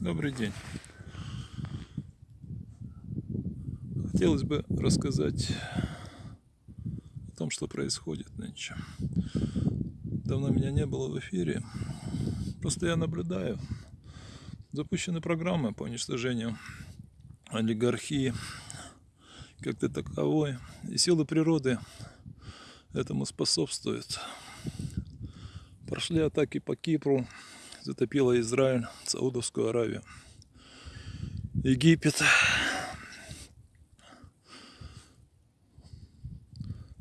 Добрый день. Хотелось бы рассказать о том, что происходит нынче. Давно меня не было в эфире. Просто я наблюдаю. Запущены программы по уничтожению олигархии как-то таковой. И силы природы этому способствуют. Прошли атаки по Кипру, затопила Израиль, Саудовскую Аравию, Египет.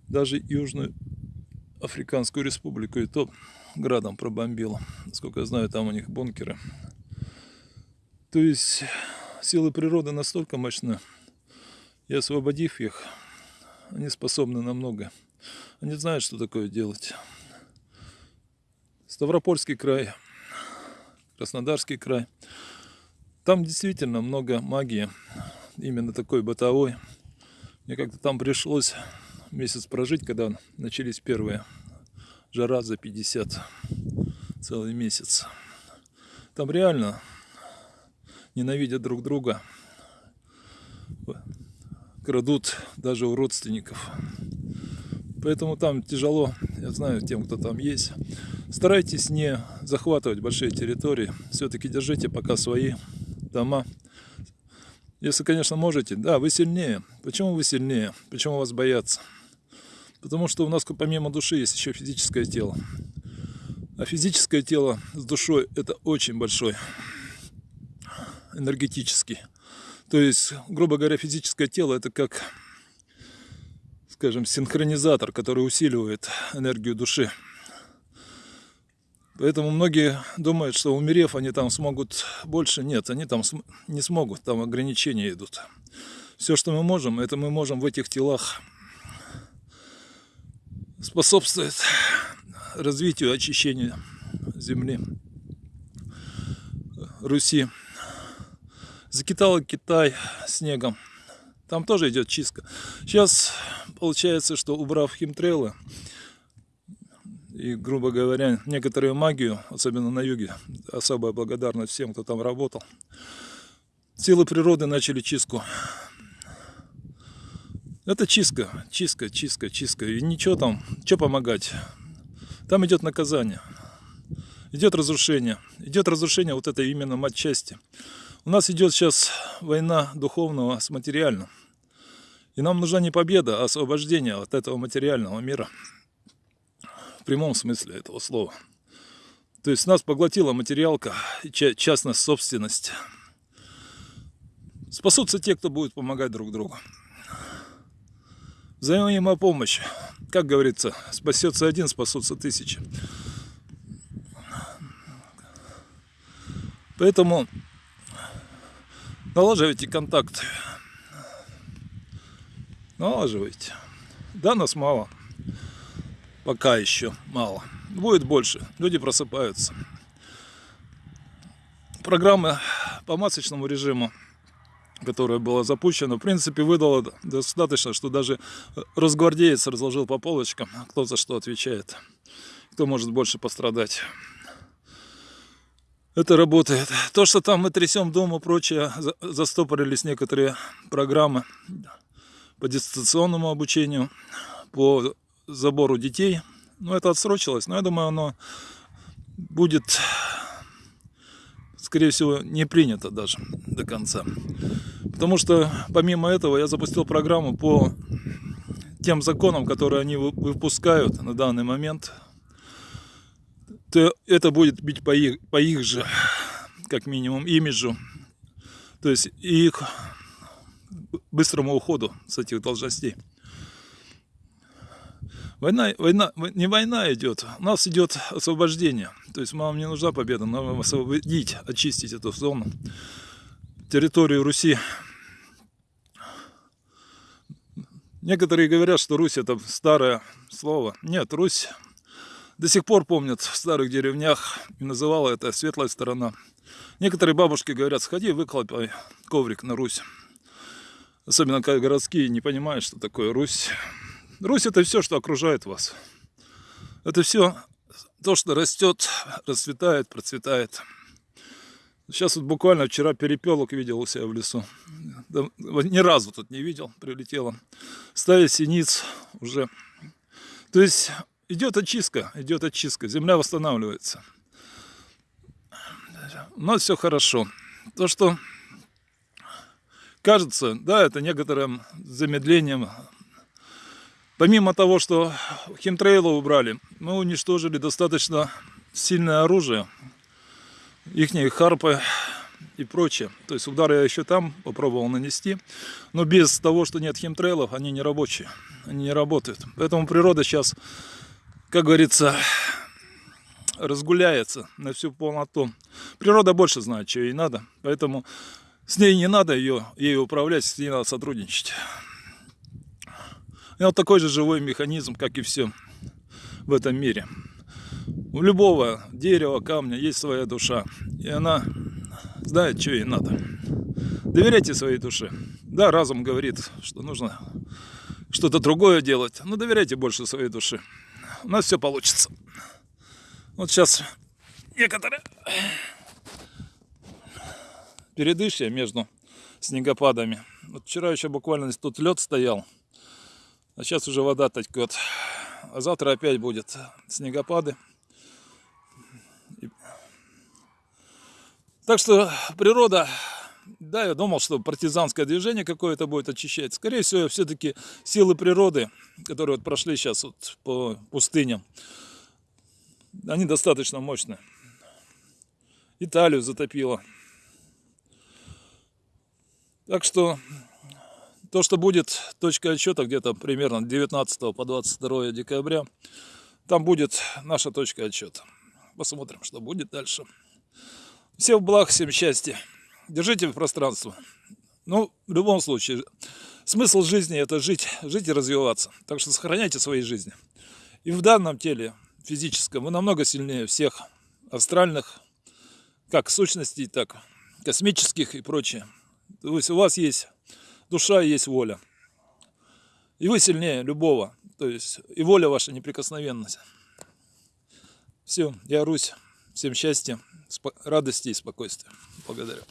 Даже Южную Африканскую республику и то градом пробомбило. Насколько я знаю, там у них бункеры. То есть силы природы настолько мощны, и освободив их, они способны на многое. Они знают, что такое делать. Ставропольский край – Краснодарский край. Там действительно много магии, именно такой бытовой. Мне как-то там пришлось месяц прожить, когда начались первые жара за 50, целый месяц. Там реально ненавидят друг друга, крадут даже у родственников. Поэтому там тяжело, я знаю, тем, кто там есть. Старайтесь не захватывать большие территории. Все-таки держите пока свои дома. Если, конечно, можете. Да, вы сильнее. Почему вы сильнее? Почему вас боятся? Потому что у нас помимо души есть еще физическое тело. А физическое тело с душой это очень большой энергетический. То есть, грубо говоря, физическое тело это как скажем, синхронизатор, который усиливает энергию души. Поэтому многие думают, что умерев, они там смогут больше. Нет, они там не смогут, там ограничения идут. Все, что мы можем, это мы можем в этих телах способствовать развитию, очищению земли, Руси. Закитала Китай снегом. Там тоже идет чистка. Сейчас получается, что убрав химтрейлы и, грубо говоря, некоторую магию, особенно на юге, особая благодарность всем, кто там работал, силы природы начали чистку. Это чистка, чистка, чистка, чистка. И ничего там, что помогать? Там идет наказание, идет разрушение. Идет разрушение вот этой именно матчасти. У нас идет сейчас война духовного с материальным. И нам нужна не победа, а освобождение от этого материального мира. Прямом смысле этого слова. То есть нас поглотила материалка, частная собственность. Спасутся те, кто будет помогать друг другу. Взаимопомощь. Как говорится, спасется один, спасутся тысячи. Поэтому налаживайте контакт налаживайте. Да, нас мало. Пока еще мало. Будет больше. Люди просыпаются. Программа по масочному режиму, которая была запущена, в принципе, выдала достаточно, что даже разгвардеец разложил по полочкам, кто за что отвечает, кто может больше пострадать. Это работает. То, что там мы трясем дом и прочее, застопорились некоторые программы по дистанционному обучению, по забору детей. Ну, это отсрочилось, но я думаю, оно будет, скорее всего, не принято даже до конца. Потому что, помимо этого, я запустил программу по тем законам, которые они выпускают на данный момент. То это будет бить по их, по их же, как минимум, имиджу. То есть их быстрому уходу с этих должностей. Война, война, не война идет, у нас идет освобождение. То есть нам не нужна победа, нам освободить, очистить эту зону, территорию Руси. Некоторые говорят, что Русь это старое слово. Нет, Русь до сих пор помнят в старых деревнях и называла это светлая сторона. Некоторые бабушки говорят, сходи, выколопай коврик на Русь. Особенно когда городские не понимают, что такое Русь. Русь это все, что окружает вас. Это все то, что растет, расцветает, процветает. Сейчас вот буквально вчера перепелок видел у себя в лесу. Ни разу тут не видел, прилетело. Стая синиц уже. То есть идет очистка, идет очистка, земля восстанавливается. У нас все хорошо. То, что кажется, да, это некоторым замедлением. Помимо того, что химтрейлы убрали, мы уничтожили достаточно сильное оружие, их харпы и прочее. То есть удары я еще там попробовал нанести, но без того, что нет химтрейлов, они не рабочие, они не работают. Поэтому природа сейчас, как говорится, разгуляется на всю полноту. Природа больше знает, что ей надо, поэтому с ней не надо ее, ей управлять, с ней надо сотрудничать. Вот такой же живой механизм, как и все в этом мире. У любого дерева, камня есть своя душа. И она знает, что ей надо. Доверяйте своей душе. Да, разум говорит, что нужно что-то другое делать. Но доверяйте больше своей душе. У нас все получится. Вот сейчас некоторые передышья между снегопадами. Вот вчера еще буквально тут лед стоял, а сейчас уже вода текет. А завтра опять будет снегопады. Так что природа, да, я думал, что партизанское движение какое-то будет очищать. Скорее всего, все-таки силы природы, которые вот прошли сейчас вот по пустыням, они достаточно мощные. Италию затопило. Так что то, что будет точка отсчета где-то примерно 19 по 22 декабря, там будет наша точка отсчета. Посмотрим, что будет дальше. Всем благ, всем счастья. Держите пространство. Ну, в любом случае, смысл жизни это жить, жить и развиваться. Так что сохраняйте свои жизни. И в данном теле физическом вы намного сильнее всех астральных, как сущностей, так космических и прочее. То есть у вас есть душа и есть воля. И вы сильнее любого. То есть и воля ваша неприкосновенность. Все, я Русь. Всем счастья радости и спокойствия. Благодарю.